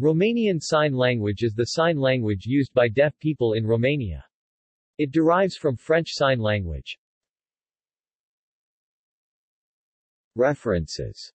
Romanian Sign Language is the sign language used by deaf people in Romania. It derives from French Sign Language. References